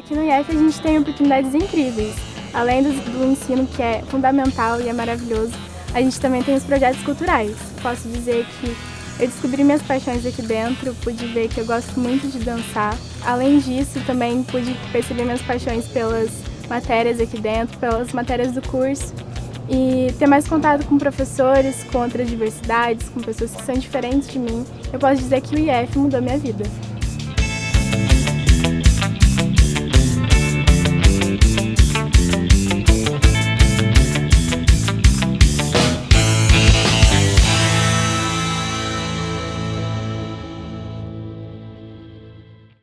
Aqui no IEF a gente tem oportunidades incríveis. Além do, do ensino que é fundamental e é maravilhoso, a gente também tem os projetos culturais. Posso dizer que eu descobri minhas paixões aqui dentro, pude ver que eu gosto muito de dançar. Além disso, também pude perceber minhas paixões pelas matérias aqui dentro, pelas matérias do curso e ter mais contato com professores, com outras diversidades, com pessoas que são diferentes de mim. Eu posso dizer que o IF mudou minha vida.